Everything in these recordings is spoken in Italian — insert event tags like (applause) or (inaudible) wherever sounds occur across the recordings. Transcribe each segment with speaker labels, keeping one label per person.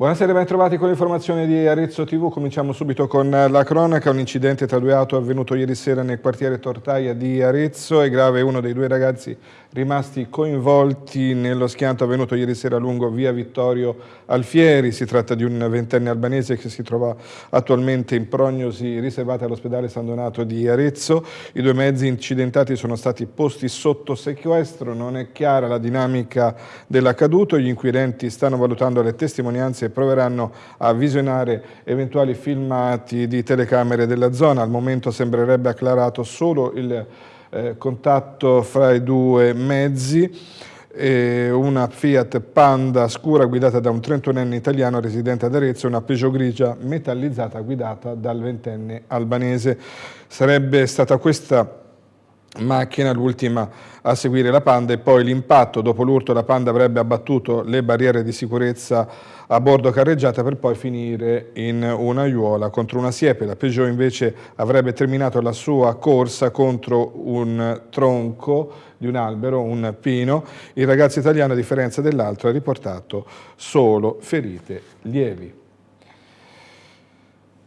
Speaker 1: Buonasera, ben trovati con l'informazione di Arezzo TV. Cominciamo subito con la cronaca. Un incidente tra due auto avvenuto ieri sera nel quartiere Tortaia di Arezzo. È grave uno dei due ragazzi rimasti coinvolti nello schianto avvenuto ieri sera lungo via Vittorio Alfieri. Si tratta di un ventenne albanese che si trova attualmente in prognosi riservata all'ospedale San Donato di Arezzo. I due mezzi incidentati sono stati posti sotto sequestro. Non è chiara la dinamica dell'accaduto. Gli inquirenti stanno valutando le testimonianze e proveranno a visionare eventuali filmati di telecamere della zona. Al momento sembrerebbe acclarato solo il eh, contatto fra i due mezzi, una Fiat Panda scura guidata da un 31enne italiano residente ad Arezzo e una Peugeot grigia metallizzata guidata dal ventenne albanese. Sarebbe stata questa macchina, l'ultima a seguire la Panda e poi l'impatto, dopo l'urto la Panda avrebbe abbattuto le barriere di sicurezza a bordo carreggiata per poi finire in una aiuola contro una siepe. La Peugeot invece avrebbe terminato la sua corsa contro un tronco di un albero, un pino. Il ragazzo italiano a differenza dell'altro ha riportato solo ferite lievi.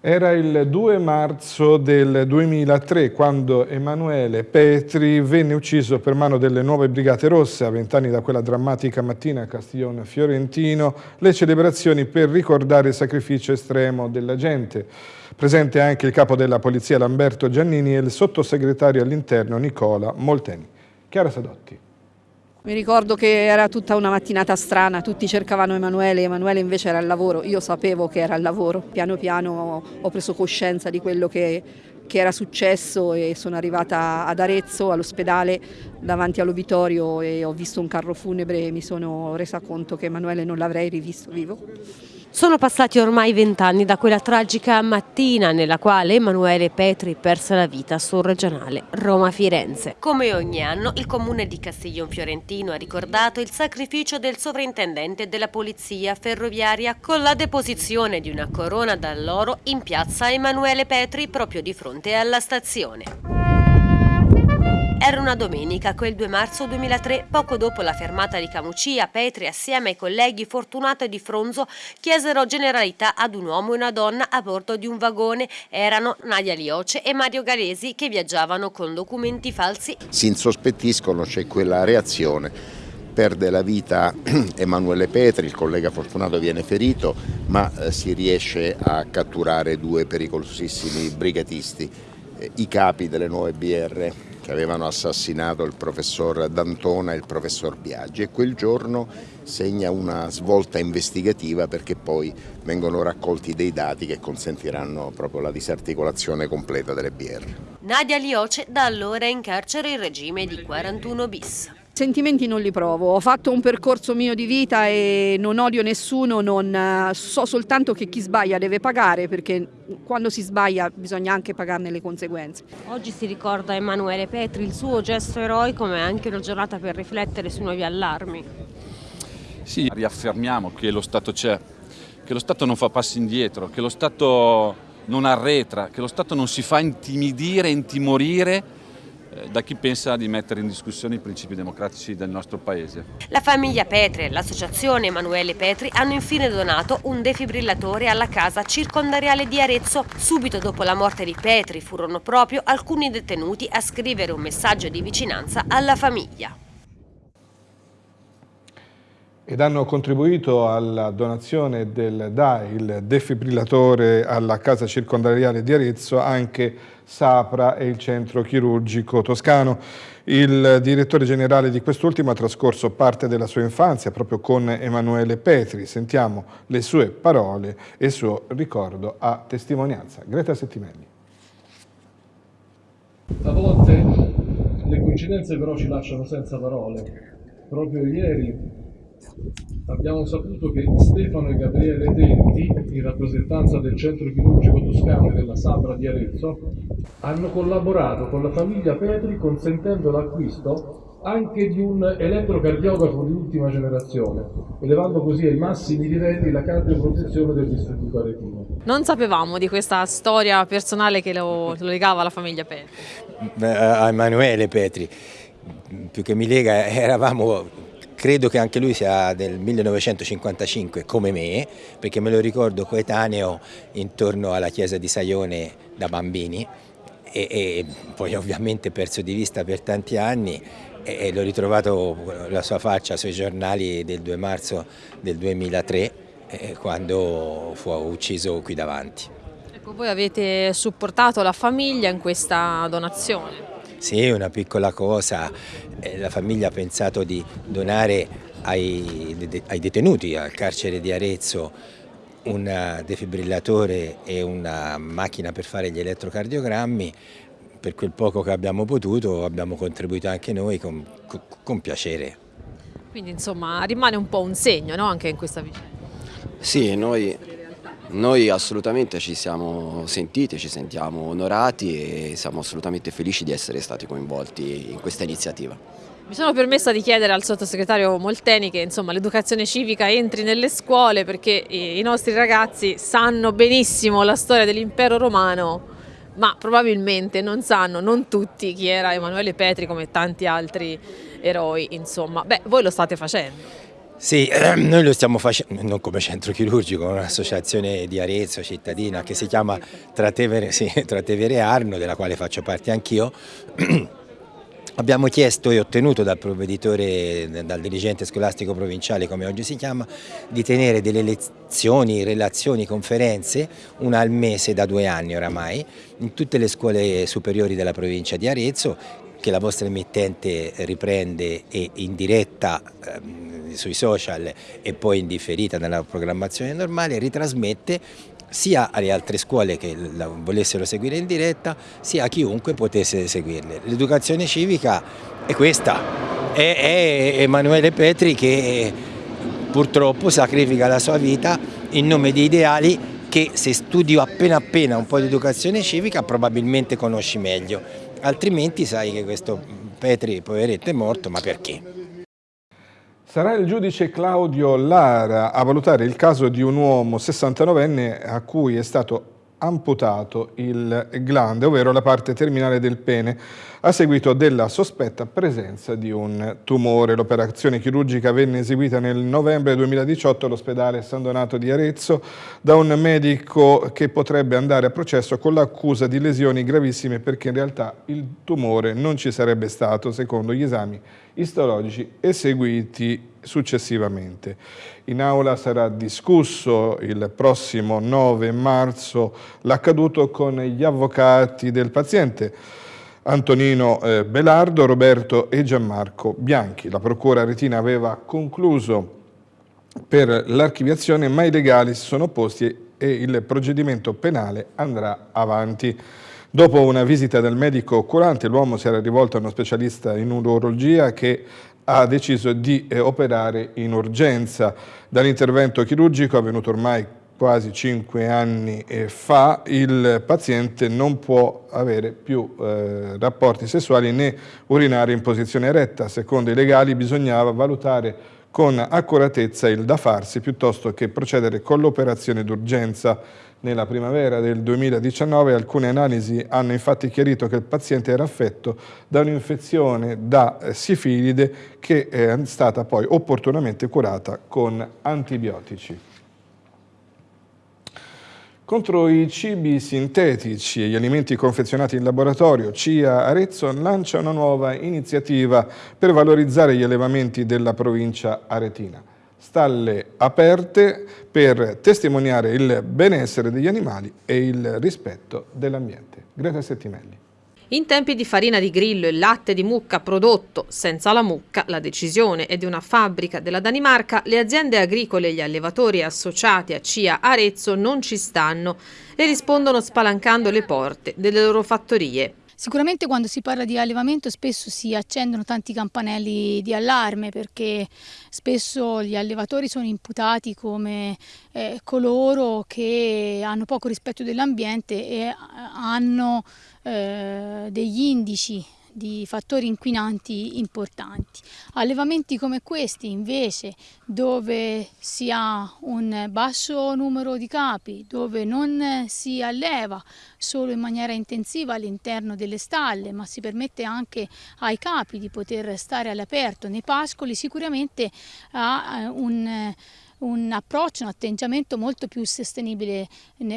Speaker 1: Era il 2 marzo del 2003 quando Emanuele Petri venne ucciso per mano delle nuove Brigate Rosse a vent'anni da quella drammatica mattina a Castiglione Fiorentino, le celebrazioni per ricordare il sacrificio estremo della gente. Presente anche il capo della polizia Lamberto Giannini e il sottosegretario all'interno Nicola Molteni. Chiara Sadotti.
Speaker 2: Mi ricordo che era tutta una mattinata strana, tutti cercavano Emanuele, Emanuele invece era al lavoro, io sapevo che era al lavoro, piano piano ho preso coscienza di quello che, che era successo e sono arrivata ad Arezzo, all'ospedale, davanti all'obitorio e ho visto un carro funebre e mi sono resa conto che Emanuele non l'avrei rivisto vivo.
Speaker 3: Sono passati ormai vent'anni da quella tragica mattina nella quale Emanuele Petri perse la vita sul regionale Roma-Firenze. Come ogni anno il comune di Castiglion Fiorentino ha ricordato il sacrificio del sovrintendente della polizia ferroviaria con la deposizione di una corona d'alloro in piazza Emanuele Petri proprio di fronte alla stazione. Era una domenica, quel 2 marzo 2003, poco dopo la fermata di Camucia, Petri assieme ai colleghi Fortunato e Di Fronzo chiesero generalità ad un uomo e una donna a bordo di un vagone. Erano Nadia Lioce e Mario Galesi che viaggiavano con documenti falsi.
Speaker 4: Si insospettiscono, c'è quella reazione perde la vita (clears throat) Emanuele Petri, il collega Fortunato viene ferito, ma eh, si riesce a catturare due pericolosissimi brigatisti, eh, i capi delle nuove BR che avevano assassinato il professor D'Antona e il professor Biaggi e quel giorno segna una svolta investigativa perché poi vengono raccolti dei dati che consentiranno proprio la disarticolazione completa delle BR.
Speaker 3: Nadia Lioce da allora è in carcere in regime di 41 bis.
Speaker 2: Sentimenti non li provo, ho fatto un percorso mio di vita e non odio nessuno, non, eh, so soltanto che chi sbaglia deve pagare perché quando si sbaglia bisogna anche pagarne le conseguenze.
Speaker 3: Oggi si ricorda Emanuele Petri, il suo gesto eroico ma è anche una giornata per riflettere sui nuovi allarmi.
Speaker 5: Sì, riaffermiamo che lo Stato c'è, che lo Stato non fa passi indietro, che lo Stato non arretra, che lo Stato non si fa intimidire, intimorire da chi pensa di mettere in discussione i principi democratici del nostro Paese.
Speaker 3: La famiglia Petri e l'associazione Emanuele Petri hanno infine donato un defibrillatore alla casa circondariale di Arezzo. Subito dopo la morte di Petri furono proprio alcuni detenuti a scrivere un messaggio di vicinanza alla famiglia
Speaker 1: ed hanno contribuito alla donazione del DAI, il defibrillatore alla casa circondariale di Arezzo, anche Sapra e il centro chirurgico toscano. Il direttore generale di quest'ultimo ha trascorso parte della sua infanzia proprio con Emanuele Petri. Sentiamo le sue parole e il suo ricordo a testimonianza. Greta Settimelli.
Speaker 6: A volte le coincidenze però ci lasciano senza parole. Proprio ieri Abbiamo saputo che Stefano e Gabriele Tenti, in rappresentanza del centro chirurgico toscano e della Sabra di Arezzo, hanno collaborato con la famiglia Petri consentendo l'acquisto anche di un elettrocardiografo di ultima generazione, elevando così ai massimi livelli la cardioprotezione del distributo aretino.
Speaker 7: Non sapevamo di questa storia personale che lo, lo legava alla famiglia Petri.
Speaker 8: A Emanuele Petri, più che mi lega, eravamo credo che anche lui sia del 1955 come me, perché me lo ricordo coetaneo intorno alla chiesa di Saione da bambini e, e poi ovviamente perso di vista per tanti anni e, l'ho ritrovato la sua faccia sui giornali del 2 marzo del 2003 eh, quando fu ucciso qui davanti.
Speaker 7: Ecco, voi avete supportato la famiglia in questa donazione?
Speaker 8: Sì, una piccola cosa, eh, la famiglia ha pensato di donare ai, ai detenuti al carcere di Arezzo un defibrillatore e una macchina per fare gli elettrocardiogrammi, per quel poco che abbiamo potuto abbiamo contribuito anche noi con, con piacere.
Speaker 7: Quindi insomma rimane un po' un segno no? anche in questa vicenda.
Speaker 9: Sì, noi noi assolutamente ci siamo sentiti, ci sentiamo onorati e siamo assolutamente felici di essere stati coinvolti in questa iniziativa.
Speaker 7: Mi sono permessa di chiedere al sottosegretario Molteni che l'educazione civica entri nelle scuole perché i nostri ragazzi sanno benissimo la storia dell'impero romano ma probabilmente non sanno, non tutti, chi era Emanuele Petri come tanti altri eroi, insomma. Beh, voi lo state facendo.
Speaker 8: Sì, noi lo stiamo facendo, non come centro chirurgico, un'associazione di Arezzo cittadina che si chiama Tratevere, sì, (laughs) Tratevere Arno, della quale faccio parte anch'io. (clears throat) Abbiamo chiesto e ottenuto dal provveditore, dal dirigente scolastico provinciale come oggi si chiama, di tenere delle lezioni, relazioni, conferenze, una al mese da due anni oramai, in tutte le scuole superiori della provincia di Arezzo che la vostra emittente riprende e in diretta ehm, sui social e poi in differita nella programmazione normale ritrasmette sia alle altre scuole che la volessero seguire in diretta sia a chiunque potesse seguirle. L'educazione civica è questa, è, è Emanuele Petri che purtroppo sacrifica la sua vita in nome di ideali che se studi appena appena un po' di educazione civica probabilmente conosci meglio altrimenti sai che questo Petri poveretto è morto, ma perché?
Speaker 1: Sarà il giudice Claudio Lara a valutare il caso di un uomo 69enne a cui è stato amputato il glande, ovvero la parte terminale del pene, a seguito della sospetta presenza di un tumore. L'operazione chirurgica venne eseguita nel novembre 2018 all'ospedale San Donato di Arezzo da un medico che potrebbe andare a processo con l'accusa di lesioni gravissime perché in realtà il tumore non ci sarebbe stato, secondo gli esami istologici eseguiti successivamente. In aula sarà discusso il prossimo 9 marzo l'accaduto con gli avvocati del paziente Antonino eh, Belardo, Roberto e Gianmarco Bianchi. La Procura Retina aveva concluso per l'archiviazione ma i legali si sono opposti e il procedimento penale andrà avanti. Dopo una visita del medico curante, l'uomo si era rivolto a uno specialista in urologia che ha deciso di eh, operare in urgenza. Dall'intervento chirurgico avvenuto ormai quasi cinque anni fa, il paziente non può avere più eh, rapporti sessuali né urinare in posizione eretta. Secondo i legali bisognava valutare con accuratezza il da farsi piuttosto che procedere con l'operazione d'urgenza. Nella primavera del 2019 alcune analisi hanno infatti chiarito che il paziente era affetto da un'infezione da eh, sifilide che è stata poi opportunamente curata con antibiotici. Contro i cibi sintetici e gli alimenti confezionati in laboratorio, CIA Arezzo lancia una nuova iniziativa per valorizzare gli allevamenti della provincia aretina. Stalle aperte per testimoniare il benessere degli animali e il rispetto dell'ambiente. Greta Settimelli.
Speaker 7: In tempi di farina di grillo e latte di mucca prodotto senza la mucca, la decisione è di una fabbrica della Danimarca, le aziende agricole e gli allevatori associati a CIA Arezzo non ci stanno e rispondono spalancando le porte delle loro fattorie.
Speaker 10: Sicuramente quando si parla di allevamento spesso si accendono tanti campanelli di allarme perché spesso gli allevatori sono imputati come eh, coloro che hanno poco rispetto dell'ambiente e hanno eh, degli indici di fattori inquinanti importanti. Allevamenti come questi invece dove si ha un basso numero di capi, dove non si alleva solo in maniera intensiva all'interno delle stalle ma si permette anche ai capi di poter stare all'aperto nei pascoli sicuramente ha eh, un un approccio, un atteggiamento molto più sostenibile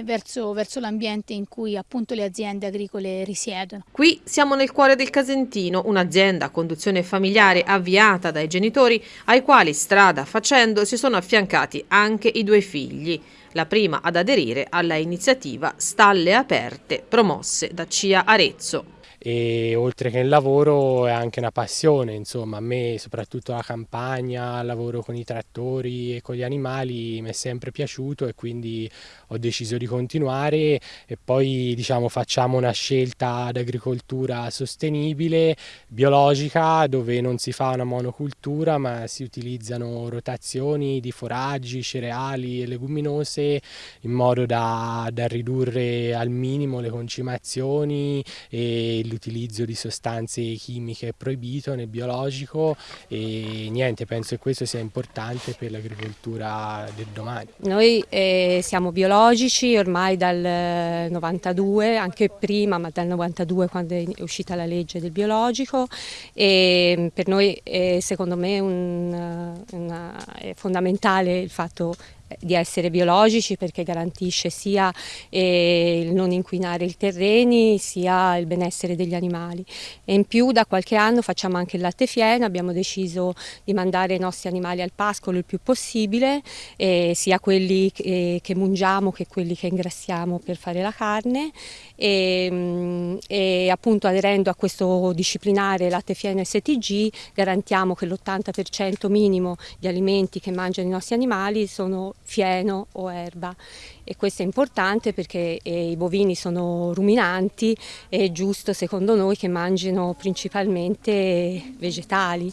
Speaker 10: verso, verso l'ambiente in cui appunto le aziende agricole risiedono.
Speaker 7: Qui siamo nel cuore del Casentino, un'azienda a conduzione familiare avviata dai genitori ai quali strada facendo si sono affiancati anche i due figli la prima ad aderire alla iniziativa Stalle Aperte promosse da CIA Arezzo
Speaker 11: e oltre che il lavoro è anche una passione, insomma. A me soprattutto la campagna, il lavoro con i trattori e con gli animali mi è sempre piaciuto e quindi ho deciso di continuare. E poi diciamo facciamo una scelta d'agricoltura sostenibile, biologica, dove non si fa una monocultura ma si utilizzano rotazioni di foraggi, cereali e leguminose in modo da, da ridurre al minimo le concimazioni e l'utilizzo di sostanze chimiche proibito nel biologico e niente, penso che questo sia importante per l'agricoltura del domani.
Speaker 12: Noi eh, siamo biologici ormai dal 92, anche prima, ma dal 92 quando è uscita la legge del biologico e per noi è, secondo me un, una, è fondamentale il fatto di essere biologici perché garantisce sia eh, il non inquinare i terreni sia il benessere degli animali. E in più da qualche anno facciamo anche il latte fieno, abbiamo deciso di mandare i nostri animali al pascolo il più possibile eh, sia quelli che, che mungiamo che quelli che ingrassiamo per fare la carne. E, mm, e appunto aderendo a questo disciplinare latte fieno STG garantiamo che l'80% minimo di alimenti che mangiano i nostri animali sono fieno o erba e questo è importante perché eh, i bovini sono ruminanti e è giusto secondo noi che mangino principalmente vegetali.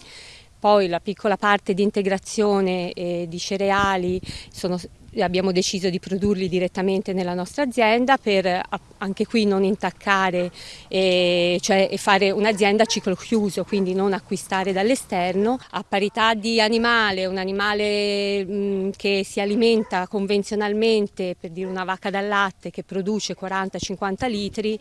Speaker 12: Poi la piccola parte di integrazione eh, di cereali sono abbiamo deciso di produrli direttamente nella nostra azienda per anche qui non intaccare e, cioè, fare un'azienda a ciclo chiuso, quindi non acquistare dall'esterno. A parità di animale, un animale mh, che si alimenta convenzionalmente, per dire una vacca dal latte che produce 40-50 litri,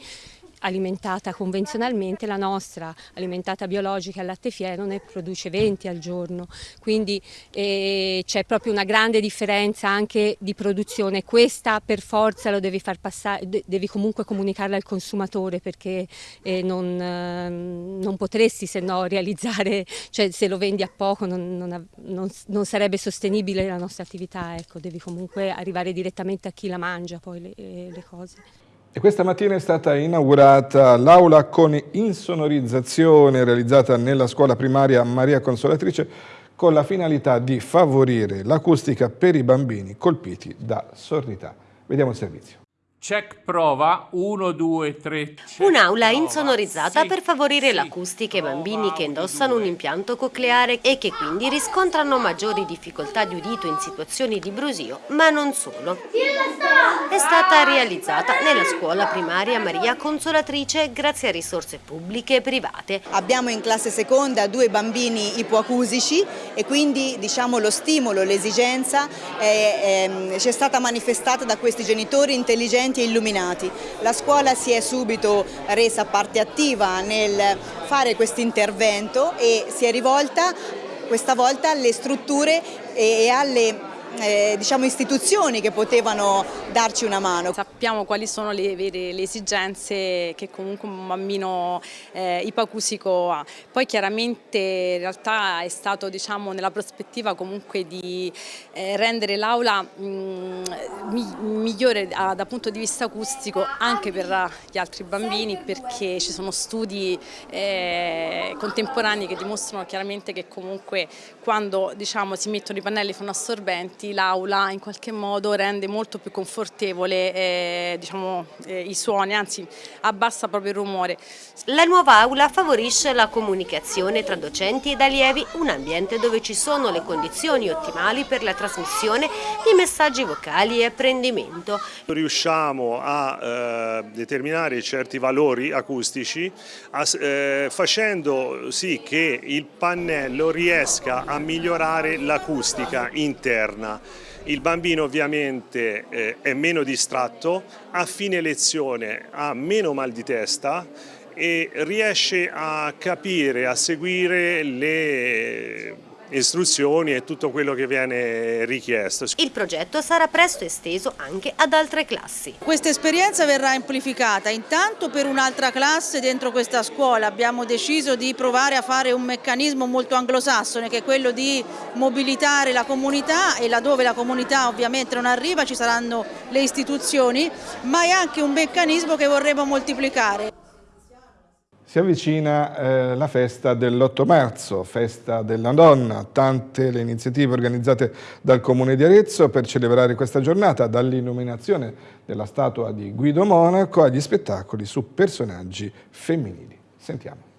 Speaker 12: alimentata convenzionalmente, la nostra alimentata biologica al latte fieno ne produce 20 al giorno, quindi eh, c'è proprio una grande differenza anche di produzione, questa per forza lo devi far passare, devi comunque comunicarla al consumatore perché eh, non, eh, non, potresti se no realizzare, cioè se lo vendi a poco non, non, non sarebbe sostenibile la nostra attività, ecco, devi comunque arrivare direttamente a chi la mangia poi le, le cose.
Speaker 1: E questa mattina è stata inaugurata l'aula con insonorizzazione realizzata nella scuola primaria Maria Consolatrice con la finalità di favorire l'acustica per i bambini colpiti da sordità. Vediamo il servizio.
Speaker 13: Check prova 1, 2, 3.
Speaker 3: Un'aula insonorizzata sì, per favorire sì, l'acustica ai bambini che indossano un impianto cocleare e che quindi riscontrano maggiori difficoltà di udito in situazioni di brusio, ma non solo. È stata realizzata nella scuola primaria Maria Consolatrice grazie a risorse pubbliche e private.
Speaker 14: Abbiamo in classe seconda due bambini ipoacusici e quindi diciamo lo stimolo, l'esigenza ci è stata manifestata da questi genitori intelligenti e illuminati. La scuola si è subito resa parte attiva nel fare questo intervento e si è rivolta questa volta alle strutture e alle eh, diciamo istituzioni che potevano darci una mano.
Speaker 15: Sappiamo quali sono le vere le esigenze che comunque un bambino eh, ipacusico ha. Poi chiaramente in realtà è stato diciamo, nella prospettiva comunque di eh, rendere l'aula mm, migliore da, dal punto di vista acustico anche per gli altri bambini perché ci sono studi eh, contemporanei che dimostrano chiaramente che comunque quando diciamo, si mettono i pannelli fonoassorbenti davanti l'aula in qualche modo rende molto più confortevole eh, diciamo, eh, i suoni, anzi abbassa proprio il rumore.
Speaker 3: La nuova aula favorisce la comunicazione tra docenti ed allievi, un ambiente dove ci sono le condizioni ottimali per la trasmissione di messaggi vocali e apprendimento.
Speaker 16: Riusciamo a eh, determinare certi valori acustici a, eh, facendo sì che il pannello riesca a migliorare l'acustica interna. Il bambino ovviamente eh, è meno distratto, a fine lezione ha meno mal di testa e riesce a capire, a seguire le istruzioni e tutto quello che viene richiesto.
Speaker 3: Il progetto sarà presto esteso anche ad altre classi.
Speaker 17: Questa esperienza verrà amplificata intanto per un'altra classe dentro questa scuola. Abbiamo deciso di provare a fare un meccanismo molto anglosassone che è quello di mobilitare la comunità e laddove la comunità ovviamente non arriva ci saranno le istituzioni, ma è anche un meccanismo che vorremmo moltiplicare.
Speaker 1: Si avvicina eh, la festa dell'8 marzo, festa della donna, tante le iniziative organizzate dal Comune di Arezzo per celebrare questa giornata, dall'illuminazione della statua di Guido Monaco agli spettacoli su personaggi femminili. Sentiamo.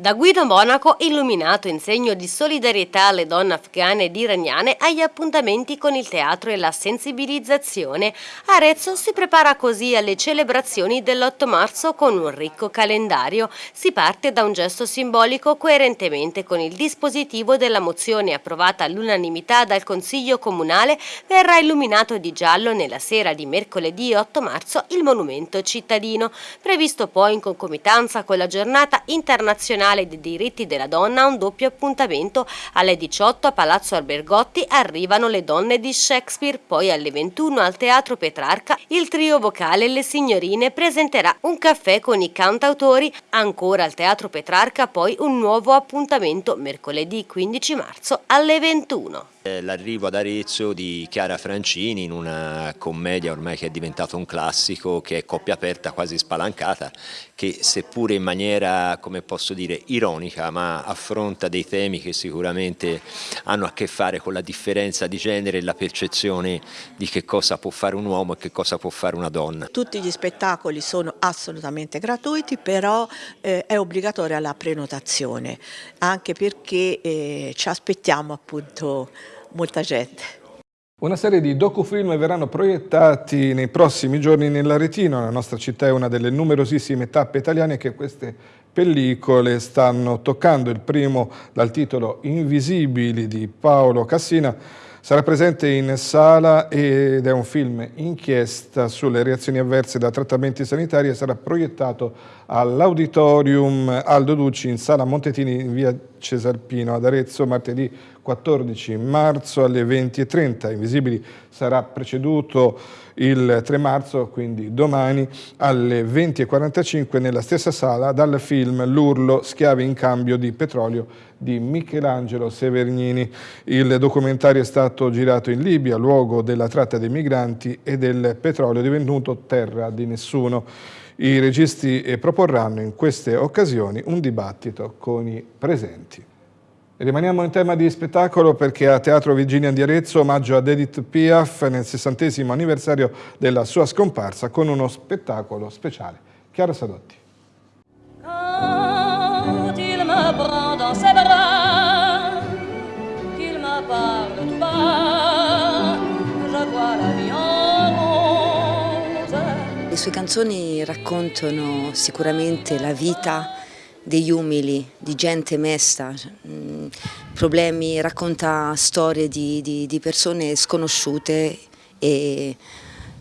Speaker 3: Da Guido Monaco, illuminato in segno di solidarietà alle donne afghane ed iraniane, agli appuntamenti con il teatro e la sensibilizzazione, Arezzo si prepara così alle celebrazioni dell'8 marzo con un ricco calendario. Si parte da un gesto simbolico coerentemente con il dispositivo della mozione approvata all'unanimità dal Consiglio Comunale, verrà illuminato di giallo nella sera di mercoledì 8 marzo il monumento cittadino, previsto poi in concomitanza con la giornata internazionale Nazionale dei diritti della donna un doppio appuntamento. Alle 18 a Palazzo Albergotti arrivano le donne di Shakespeare, poi alle 21 al Teatro Petrarca il trio vocale Le Signorine presenterà un caffè con i cantautori. Ancora al Teatro Petrarca poi un nuovo appuntamento mercoledì 15 marzo alle 21.
Speaker 18: L'arrivo ad Arezzo di Chiara Francini in una commedia ormai che è diventato un classico, che è coppia aperta quasi spalancata, che seppure in maniera, come posso dire, ironica, ma affronta dei temi che sicuramente hanno a che fare con la differenza di genere e la percezione di che cosa può fare un uomo e che cosa può fare una donna.
Speaker 19: Tutti gli spettacoli sono assolutamente gratuiti, però eh, è obbligatoria la prenotazione, anche perché eh, ci aspettiamo appunto molta gente.
Speaker 1: Una serie di docufilm verranno proiettati nei prossimi giorni nell'Aretino. La nostra città è una delle numerosissime tappe italiane che queste pellicole stanno toccando. Il primo dal titolo Invisibili di Paolo Cassina Sarà presente in sala ed è un film inchiesta sulle reazioni avverse da trattamenti sanitari e sarà proiettato all'Auditorium Aldo Ducci in sala Montetini in via Cesarpino ad Arezzo martedì 14 marzo alle 20.30. Invisibili sarà preceduto il 3 marzo, quindi domani, alle 20.45 nella stessa sala dal film L'Urlo, schiavi in cambio di petrolio di Michelangelo Severnini. Il documentario è stato girato in Libia, luogo della tratta dei migranti e del petrolio divenuto terra di nessuno. I registi proporranno in queste occasioni un dibattito con i presenti. Rimaniamo in tema di spettacolo perché a Teatro Virginia di Arezzo omaggio ad Edith Piaf nel sessantesimo anniversario della sua scomparsa con uno spettacolo speciale. Chiara Sadotti.
Speaker 20: Le sue canzoni raccontano sicuramente la vita degli umili, di gente mesta, mm, problemi, racconta storie di, di, di persone sconosciute e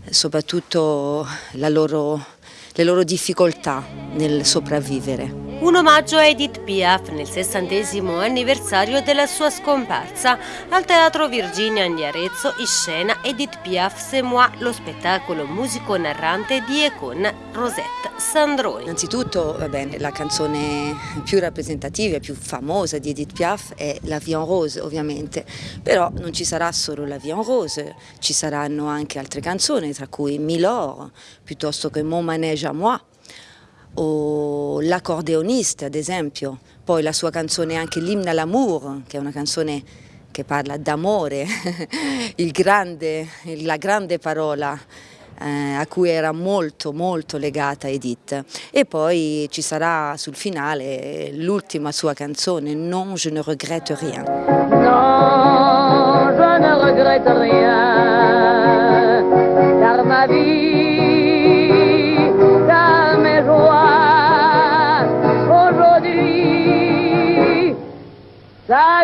Speaker 20: soprattutto loro, le loro difficoltà nel sopravvivere.
Speaker 3: Un omaggio a Edith Piaf nel sessantesimo anniversario della sua scomparsa. Al Teatro Virginia di Arezzo in scena Edith Piaf C'est moi, lo spettacolo musico-narrante di e con Rosette Sandroni.
Speaker 20: Innanzitutto bene, la canzone più rappresentativa e più famosa di Edith Piaf è La Vie en Rose ovviamente, però non ci sarà solo La Vie en Rose, ci saranno anche altre canzoni tra cui Milor piuttosto che Mon Manège à moi o L'accordeonista ad esempio, poi la sua canzone anche à l'amour, che è una canzone che parla d'amore, (laughs) la grande parola eh, a cui era molto molto legata Edith. E poi ci sarà sul finale l'ultima sua canzone Non je ne regrette rien.
Speaker 21: Non je ne regrette rien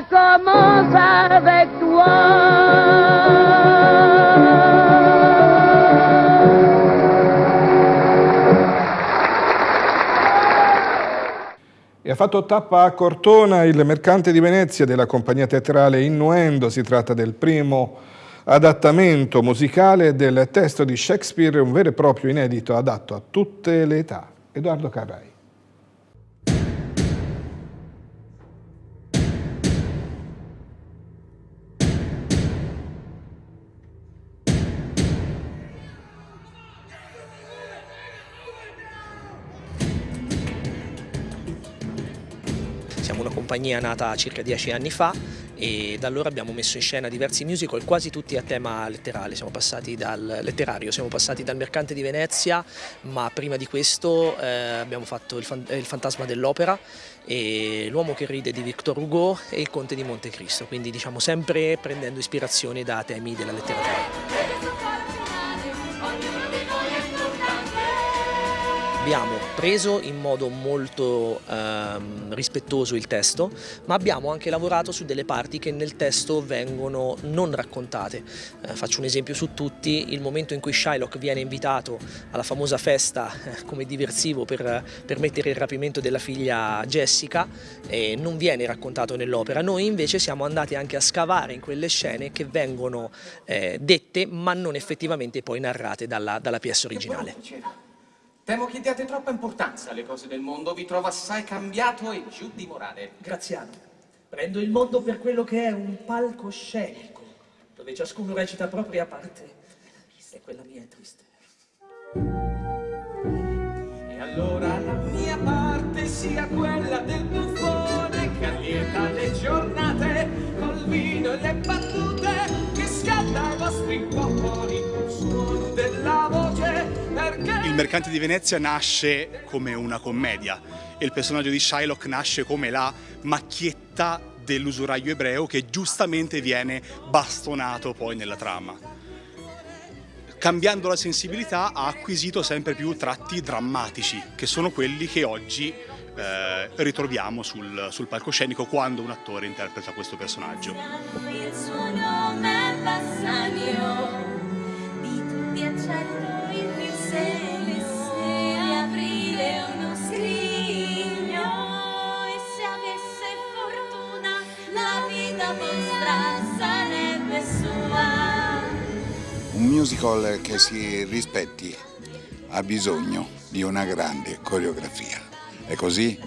Speaker 21: commence avec
Speaker 1: E ha fatto tappa a Cortona il mercante di Venezia della compagnia teatrale Innuendo. Si tratta del primo adattamento musicale del testo di Shakespeare, un vero e proprio inedito adatto a tutte le età. Edoardo Carrai.
Speaker 22: Compagnia nata circa dieci anni fa e da allora abbiamo messo in scena diversi musical, quasi tutti a tema letterale, siamo passati dal letterario, siamo passati dal Mercante di Venezia, ma prima di questo eh, abbiamo fatto il, fan, il Fantasma dell'Opera, L'uomo che ride di Victor Hugo e Il Conte di Montecristo, quindi diciamo sempre prendendo ispirazione da temi della letteratura. Abbiamo preso in modo molto ehm, rispettoso il testo, ma abbiamo anche lavorato su delle parti che nel testo vengono non raccontate. Eh, faccio un esempio su tutti, il momento in cui Shylock viene invitato alla famosa festa eh, come diversivo per permettere il rapimento della figlia Jessica, eh, non viene raccontato nell'opera. Noi invece siamo andati anche a scavare in quelle scene che vengono eh, dette ma non effettivamente poi narrate dalla, dalla pièce originale.
Speaker 23: Temo che diate troppa importanza alle cose del mondo, vi trovo assai cambiato e giù di morale.
Speaker 24: Graziano, prendo il mondo per quello che è un palcoscenico, dove ciascuno recita propria parte, e quella mia è triste.
Speaker 23: E allora la mia parte sia quella del buffone che allieta le giornate col vino e le battute che scalda i vostri popoli
Speaker 25: mercante di Venezia nasce come una commedia e il personaggio di Shylock nasce come la macchietta dell'usuraio ebreo che giustamente viene bastonato poi nella trama. Cambiando la sensibilità ha acquisito sempre più tratti drammatici, che sono quelli che oggi eh, ritroviamo sul, sul palcoscenico quando un attore interpreta questo personaggio.
Speaker 26: Musical che si rispetti ha bisogno di una grande coreografia. È così?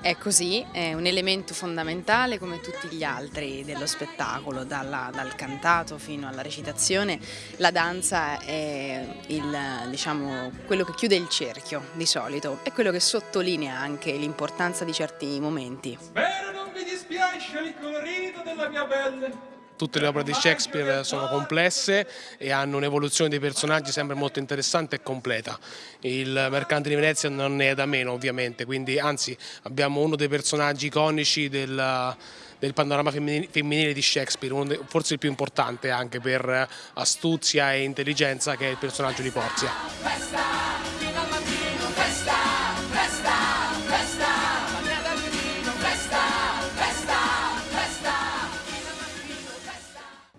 Speaker 27: È così, è un elemento fondamentale come tutti gli altri dello spettacolo, dalla, dal cantato fino alla recitazione. La danza è il, diciamo, quello che chiude il cerchio di solito, è quello che sottolinea anche l'importanza di certi momenti.
Speaker 23: Spero non vi dispiace il colorito della mia pelle
Speaker 28: tutte le opere di Shakespeare sono complesse e hanno un'evoluzione dei personaggi sempre molto interessante e completa. Il Mercante di Venezia non è da meno ovviamente, quindi anzi abbiamo uno dei personaggi iconici del, del panorama femminile di Shakespeare, dei, forse il più importante anche per astuzia e intelligenza che è il personaggio di Porzia.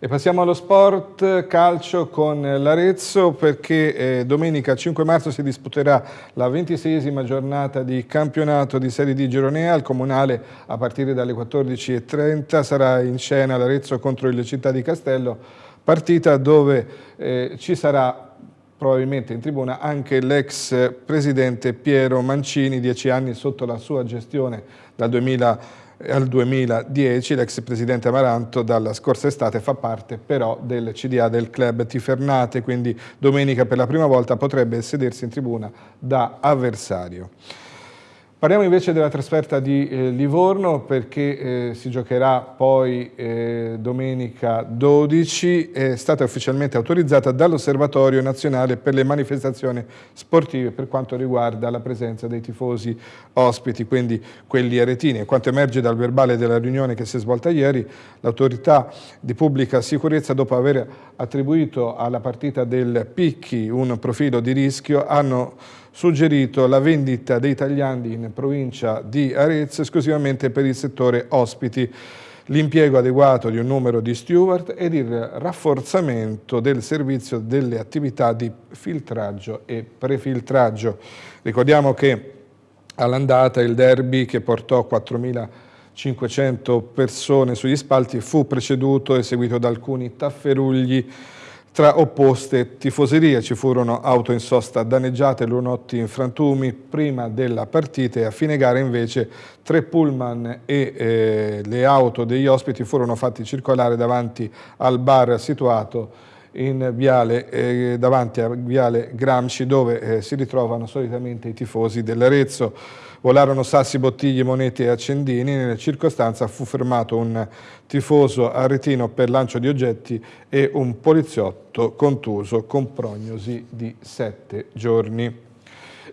Speaker 1: E passiamo allo sport calcio con l'Arezzo perché eh, domenica 5 marzo si disputerà la ventiseiesima giornata di campionato di Serie D Gironea al Comunale a partire dalle 14.30 sarà in scena l'Arezzo contro il Città di Castello. Partita dove eh, ci sarà probabilmente in tribuna anche l'ex presidente Piero Mancini, dieci anni sotto la sua gestione dal 2000 al 2010 l'ex presidente Amaranto dalla scorsa estate fa parte però del CDA del club Tifernate, quindi domenica per la prima volta potrebbe sedersi in tribuna da avversario. Parliamo invece della trasferta di eh, Livorno perché eh, si giocherà poi eh, domenica 12, è stata ufficialmente autorizzata dall'Osservatorio Nazionale per le manifestazioni sportive per quanto riguarda la presenza dei tifosi ospiti, quindi quelli aretini. Quanto emerge dal verbale della riunione che si è svolta ieri, l'autorità di pubblica sicurezza dopo aver attribuito alla partita del Picchi un profilo di rischio hanno suggerito la vendita dei tagliandi in provincia di Arezzo esclusivamente per il settore ospiti, l'impiego adeguato di un numero di steward ed il rafforzamento del servizio delle attività di filtraggio e prefiltraggio. Ricordiamo che all'andata il derby che portò 4.500 persone sugli spalti fu preceduto e seguito da alcuni tafferugli tra opposte tifoserie ci furono auto in sosta danneggiate, lunotti in frantumi prima della partita e a fine gara invece tre pullman e eh, le auto degli ospiti furono fatti circolare davanti al bar situato in viale, eh, davanti a Viale Gramsci dove eh, si ritrovano solitamente i tifosi dell'Arezzo. Volarono sassi, bottiglie, monete e accendini. Nella circostanza fu fermato un tifoso aretino per lancio di oggetti e un poliziotto contuso con prognosi di sette giorni.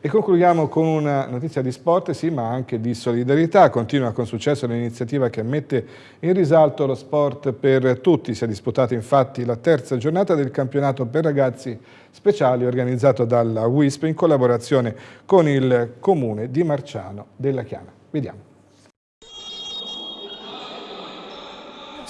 Speaker 1: E concludiamo con una notizia di sport, sì, ma anche di solidarietà. Continua con successo l'iniziativa che mette in risalto lo sport per tutti. Si è disputata infatti la terza giornata del campionato per ragazzi speciali organizzato dalla WISP in collaborazione con il comune di Marciano della Chiana. Vediamo.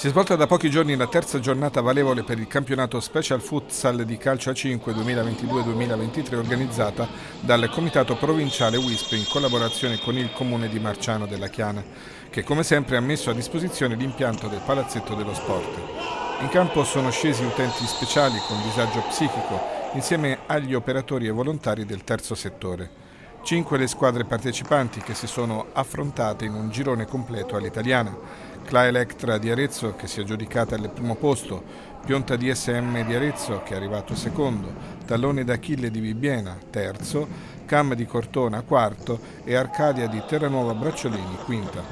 Speaker 1: Si è svolta da pochi giorni la terza giornata valevole per il campionato Special Futsal di calcio a 5 2022-2023 organizzata dal Comitato Provinciale WISP in collaborazione con il Comune di Marciano della Chiana, che come sempre ha messo a disposizione l'impianto del Palazzetto dello Sport. In campo sono scesi utenti speciali con disagio psichico insieme agli operatori e volontari del terzo settore. Cinque le squadre partecipanti che si sono affrontate in un girone completo all'italiana. Cla Electra di Arezzo che si è aggiudicata al primo posto, Pionta DSM di Arezzo che è arrivato secondo, Tallone d'Achille di Bibbiena terzo, Cam di Cortona quarto e Arcadia di Terranuova Bracciolini quinta.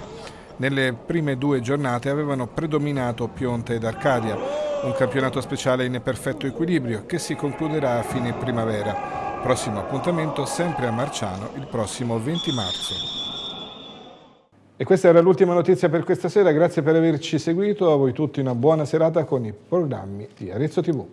Speaker 1: Nelle prime due giornate avevano predominato Pionta ed Arcadia, un campionato speciale in perfetto equilibrio che si concluderà a fine primavera. Prossimo appuntamento sempre a Marciano il prossimo 20 marzo. E questa era l'ultima notizia per questa sera, grazie per averci seguito, a voi tutti una buona serata con i programmi di Arezzo TV.